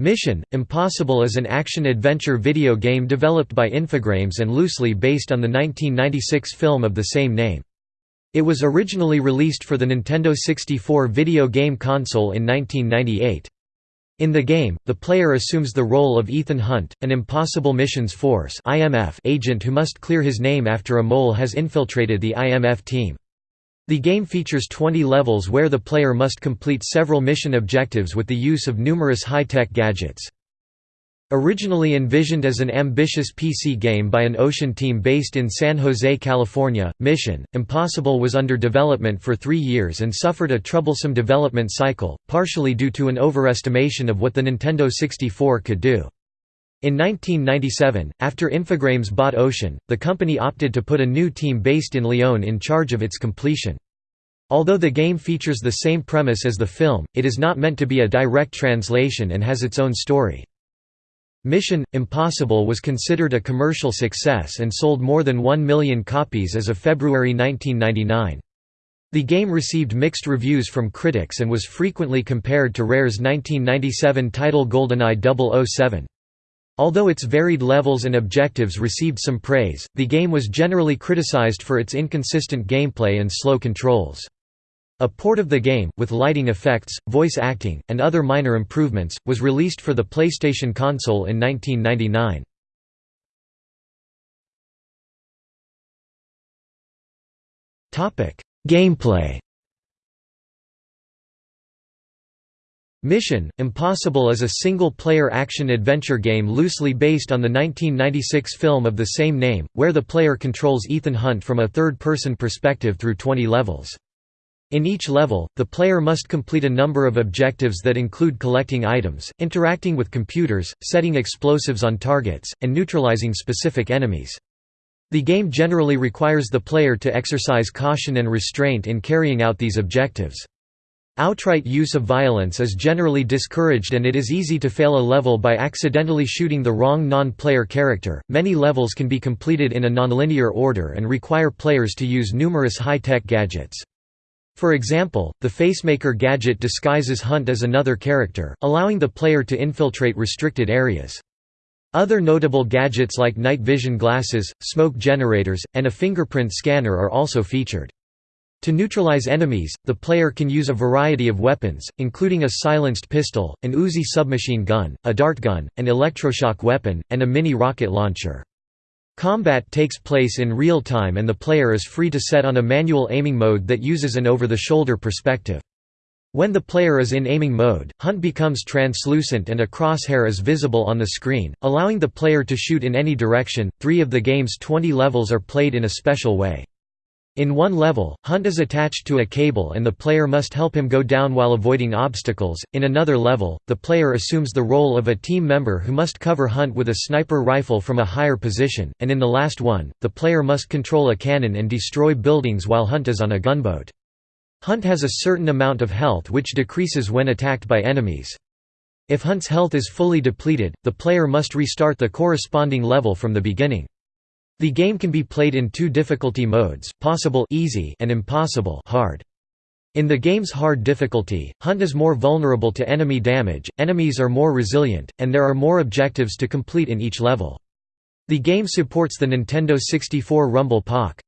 Mission: Impossible is an action-adventure video game developed by Infogrames and loosely based on the 1996 film of the same name. It was originally released for the Nintendo 64 video game console in 1998. In the game, the player assumes the role of Ethan Hunt, an Impossible Missions Force agent who must clear his name after a mole has infiltrated the IMF team. The game features 20 levels where the player must complete several mission objectives with the use of numerous high-tech gadgets. Originally envisioned as an ambitious PC game by an Ocean team based in San Jose, California, Mission, Impossible was under development for three years and suffered a troublesome development cycle, partially due to an overestimation of what the Nintendo 64 could do. In 1997, after Infogrames bought Ocean, the company opted to put a new team based in Lyon in charge of its completion. Although the game features the same premise as the film, it is not meant to be a direct translation and has its own story. Mission – Impossible was considered a commercial success and sold more than 1 million copies as of February 1999. The game received mixed reviews from critics and was frequently compared to Rare's 1997 title GoldenEye 007. Although its varied levels and objectives received some praise, the game was generally criticized for its inconsistent gameplay and slow controls. A port of the game, with lighting effects, voice acting, and other minor improvements, was released for the PlayStation console in 1999. Gameplay Mission: Impossible is a single-player action-adventure game loosely based on the 1996 film of the same name, where the player controls Ethan Hunt from a third-person perspective through 20 levels. In each level, the player must complete a number of objectives that include collecting items, interacting with computers, setting explosives on targets, and neutralizing specific enemies. The game generally requires the player to exercise caution and restraint in carrying out these objectives. Outright use of violence is generally discouraged and it is easy to fail a level by accidentally shooting the wrong non-player character. Many levels can be completed in a nonlinear order and require players to use numerous high-tech gadgets. For example, the Facemaker gadget disguises Hunt as another character, allowing the player to infiltrate restricted areas. Other notable gadgets like night vision glasses, smoke generators, and a fingerprint scanner are also featured. To neutralize enemies, the player can use a variety of weapons, including a silenced pistol, an Uzi submachine gun, a dart gun, an electroshock weapon, and a mini rocket launcher. Combat takes place in real time and the player is free to set on a manual aiming mode that uses an over-the-shoulder perspective. When the player is in aiming mode, Hunt becomes translucent and a crosshair is visible on the screen, allowing the player to shoot in any direction. Three of the game's 20 levels are played in a special way. In one level, Hunt is attached to a cable and the player must help him go down while avoiding obstacles. In another level, the player assumes the role of a team member who must cover Hunt with a sniper rifle from a higher position, and in the last one, the player must control a cannon and destroy buildings while Hunt is on a gunboat. Hunt has a certain amount of health which decreases when attacked by enemies. If Hunt's health is fully depleted, the player must restart the corresponding level from the beginning. The game can be played in two difficulty modes, possible easy and impossible hard. In the game's hard difficulty, Hunt is more vulnerable to enemy damage, enemies are more resilient, and there are more objectives to complete in each level. The game supports the Nintendo 64 Rumble Pak.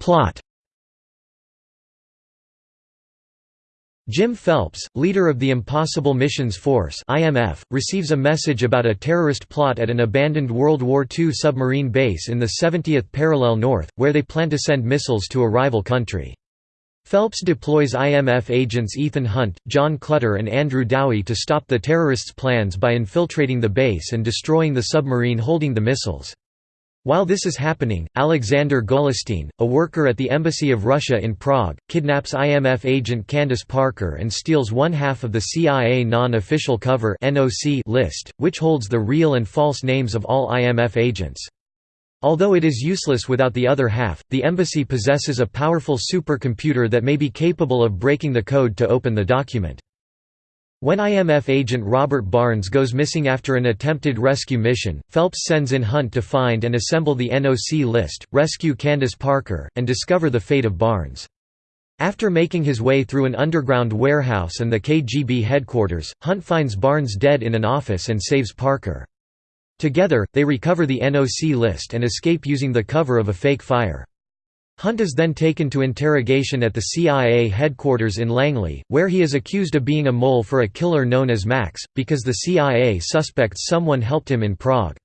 Plot Jim Phelps, leader of the Impossible Missions Force (IMF), receives a message about a terrorist plot at an abandoned World War II submarine base in the 70th parallel north, where they plan to send missiles to a rival country. Phelps deploys IMF agents Ethan Hunt, John Clutter and Andrew Dowie to stop the terrorists' plans by infiltrating the base and destroying the submarine holding the missiles. While this is happening, Alexander Golitsyn, a worker at the Embassy of Russia in Prague, kidnaps IMF agent Candace Parker and steals one half of the CIA non-official cover list, which holds the real and false names of all IMF agents. Although it is useless without the other half, the embassy possesses a powerful supercomputer that may be capable of breaking the code to open the document. When IMF agent Robert Barnes goes missing after an attempted rescue mission, Phelps sends in Hunt to find and assemble the NOC list, rescue Candace Parker, and discover the fate of Barnes. After making his way through an underground warehouse and the KGB headquarters, Hunt finds Barnes dead in an office and saves Parker. Together, they recover the NOC list and escape using the cover of a fake fire. Hunt is then taken to interrogation at the CIA headquarters in Langley, where he is accused of being a mole for a killer known as Max, because the CIA suspects someone helped him in Prague.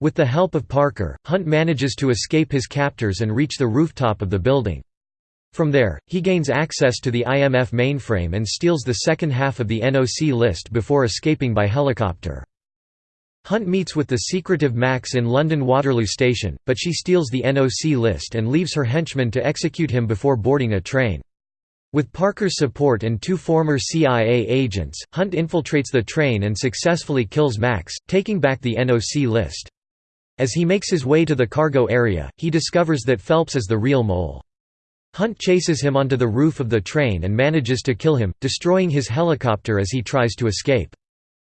With the help of Parker, Hunt manages to escape his captors and reach the rooftop of the building. From there, he gains access to the IMF mainframe and steals the second half of the NOC list before escaping by helicopter. Hunt meets with the secretive Max in London Waterloo Station, but she steals the NOC list and leaves her henchmen to execute him before boarding a train. With Parker's support and two former CIA agents, Hunt infiltrates the train and successfully kills Max, taking back the NOC list. As he makes his way to the cargo area, he discovers that Phelps is the real mole. Hunt chases him onto the roof of the train and manages to kill him, destroying his helicopter as he tries to escape.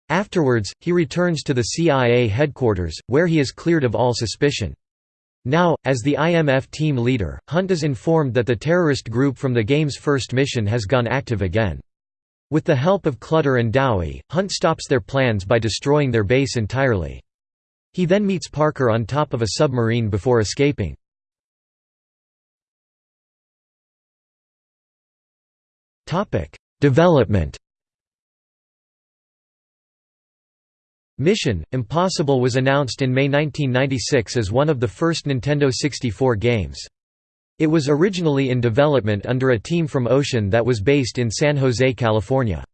Afterwards, he returns to the CIA headquarters, where he is cleared of all suspicion. Now, as the IMF team leader, Hunt is informed that the terrorist group from the game's first mission has gone active again. With the help of Clutter and Dowie, Hunt stops their plans by destroying their base entirely. He then meets Parker on top of a submarine before escaping. Development Mission: Impossible was announced in May 1996 as one of the first Nintendo 64 games. It was originally in development under a team from Ocean that was based in San Jose, California.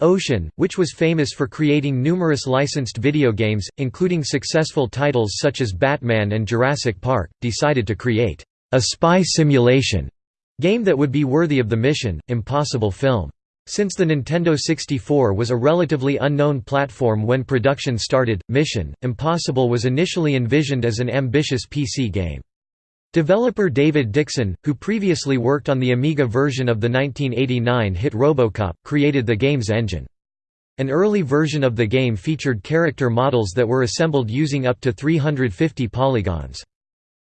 Ocean, which was famous for creating numerous licensed video games, including successful titles such as Batman and Jurassic Park, decided to create a spy simulation Game that would be worthy of the Mission, Impossible film. Since the Nintendo 64 was a relatively unknown platform when production started, Mission, Impossible was initially envisioned as an ambitious PC game. Developer David Dixon, who previously worked on the Amiga version of the 1989 hit Robocop, created the game's engine. An early version of the game featured character models that were assembled using up to 350 polygons.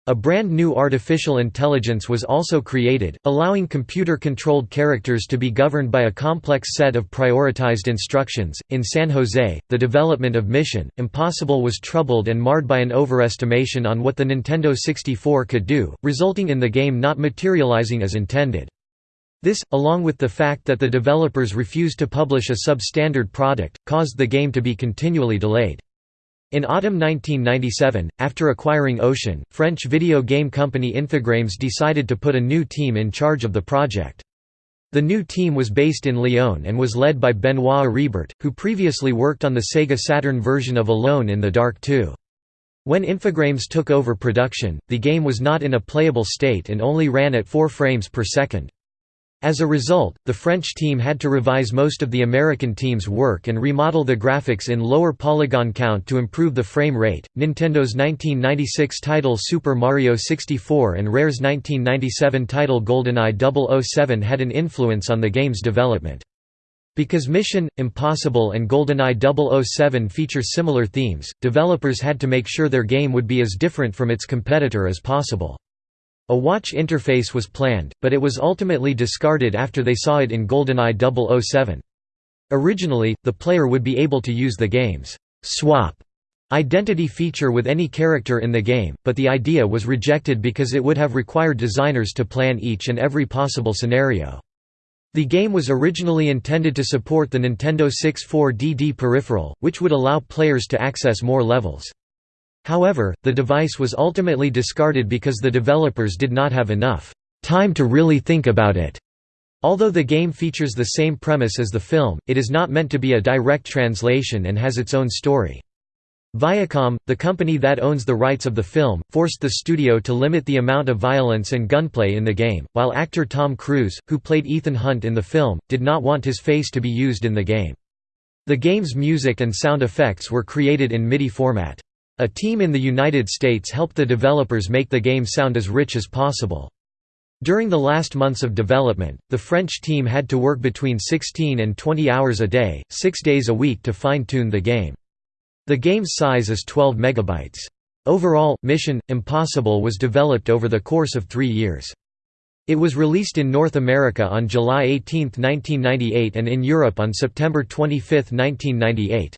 A brand new artificial intelligence was also created, allowing computer-controlled characters to be governed by a complex set of prioritized instructions. In San Jose, the development of Mission Impossible was troubled and marred by an overestimation on what the Nintendo 64 could do, resulting in the game not materializing as intended. This, along with the fact that the developers refused to publish a substandard product, caused the game to be continually delayed. In autumn 1997, after acquiring Ocean, French video game company Infogrames decided to put a new team in charge of the project. The new team was based in Lyon and was led by Benoit Airibert, who previously worked on the Sega Saturn version of Alone in the Dark 2. When Infogrames took over production, the game was not in a playable state and only ran at 4 frames per second. As a result, the French team had to revise most of the American team's work and remodel the graphics in lower polygon count to improve the frame rate. Nintendo's 1996 title Super Mario 64 and Rare's 1997 title GoldenEye 007 had an influence on the game's development. Because Mission, Impossible and GoldenEye 007 feature similar themes, developers had to make sure their game would be as different from its competitor as possible. A watch interface was planned, but it was ultimately discarded after they saw it in GoldenEye 007. Originally, the player would be able to use the game's swap identity feature with any character in the game, but the idea was rejected because it would have required designers to plan each and every possible scenario. The game was originally intended to support the Nintendo 64DD peripheral, which would allow players to access more levels. However, the device was ultimately discarded because the developers did not have enough time to really think about it. Although the game features the same premise as the film, it is not meant to be a direct translation and has its own story. Viacom, the company that owns the rights of the film, forced the studio to limit the amount of violence and gunplay in the game, while actor Tom Cruise, who played Ethan Hunt in the film, did not want his face to be used in the game. The game's music and sound effects were created in MIDI format. A team in the United States helped the developers make the game sound as rich as possible. During the last months of development, the French team had to work between 16 and 20 hours a day, six days a week to fine-tune the game. The game's size is 12 megabytes. Overall, Mission: Impossible was developed over the course of three years. It was released in North America on July 18, 1998 and in Europe on September 25, 1998.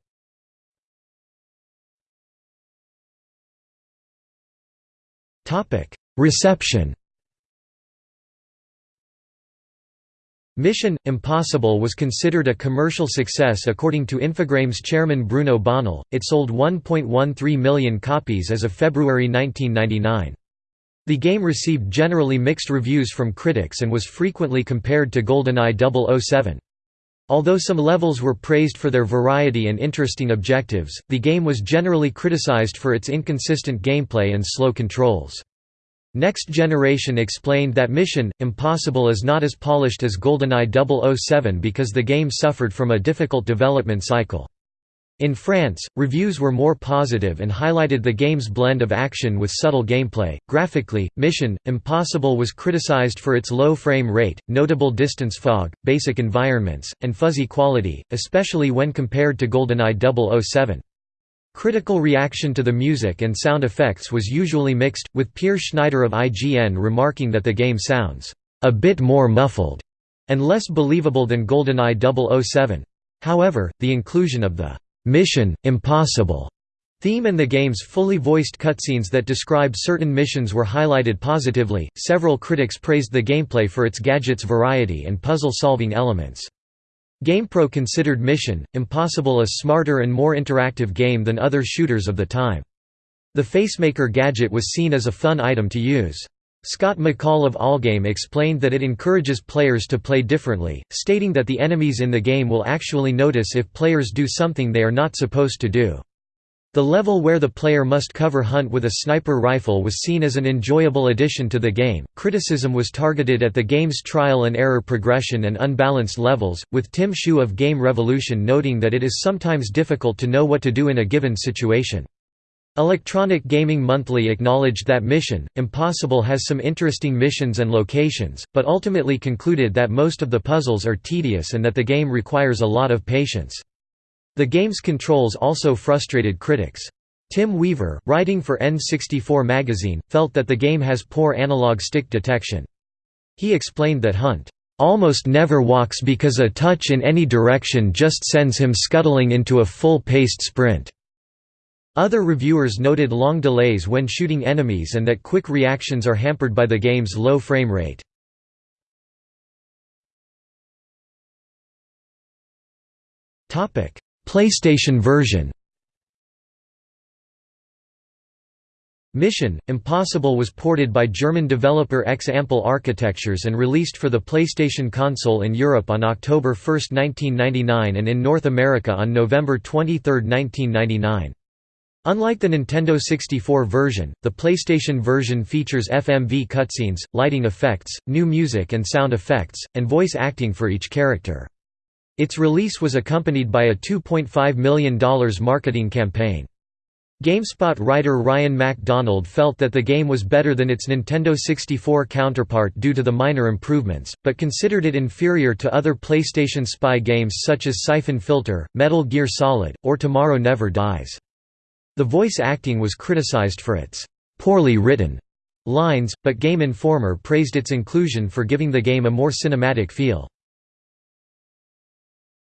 Reception Mission – Impossible was considered a commercial success according to Infogrames chairman Bruno Bonnell, it sold 1.13 million copies as of February 1999. The game received generally mixed reviews from critics and was frequently compared to GoldenEye 007. Although some levels were praised for their variety and interesting objectives, the game was generally criticized for its inconsistent gameplay and slow controls. Next Generation explained that Mission Impossible is not as polished as GoldenEye 007 because the game suffered from a difficult development cycle. In France, reviews were more positive and highlighted the game's blend of action with subtle gameplay. Graphically, Mission Impossible was criticized for its low frame rate, notable distance fog, basic environments, and fuzzy quality, especially when compared to GoldenEye 007. Critical reaction to the music and sound effects was usually mixed, with Peer Schneider of IGN remarking that the game sounds a bit more muffled and less believable than GoldenEye 007. However, the inclusion of the Mission Impossible theme and the game's fully voiced cutscenes that describe certain missions were highlighted positively. Several critics praised the gameplay for its gadgets variety and puzzle solving elements. GamePro considered Mission Impossible a smarter and more interactive game than other shooters of the time. The Facemaker gadget was seen as a fun item to use. Scott McCall of Allgame explained that it encourages players to play differently, stating that the enemies in the game will actually notice if players do something they are not supposed to do. The level where the player must cover hunt with a sniper rifle was seen as an enjoyable addition to the game. Criticism was targeted at the game's trial and error progression and unbalanced levels, with Tim Shu of Game Revolution noting that it is sometimes difficult to know what to do in a given situation. Electronic Gaming Monthly acknowledged that Mission Impossible has some interesting missions and locations, but ultimately concluded that most of the puzzles are tedious and that the game requires a lot of patience. The game's controls also frustrated critics. Tim Weaver, writing for N64 magazine, felt that the game has poor analog stick detection. He explained that Hunt almost never walks because a touch in any direction just sends him scuttling into a full-paced sprint. Other reviewers noted long delays when shooting enemies and that quick reactions are hampered by the game's low frame rate. PlayStation version Mission Impossible was ported by German developer X-Ample Architectures and released for the PlayStation console in Europe on October 1, 1999 and in North America on November 23, 1999. Unlike the Nintendo 64 version, the PlayStation version features FMV cutscenes, lighting effects, new music and sound effects, and voice acting for each character. Its release was accompanied by a $2.5 million marketing campaign. GameSpot writer Ryan MacDonald felt that the game was better than its Nintendo 64 counterpart due to the minor improvements, but considered it inferior to other PlayStation spy games such as Siphon Filter, Metal Gear Solid, or Tomorrow Never Dies. The voice acting was criticized for its poorly written lines, but Game Informer praised its inclusion for giving the game a more cinematic feel.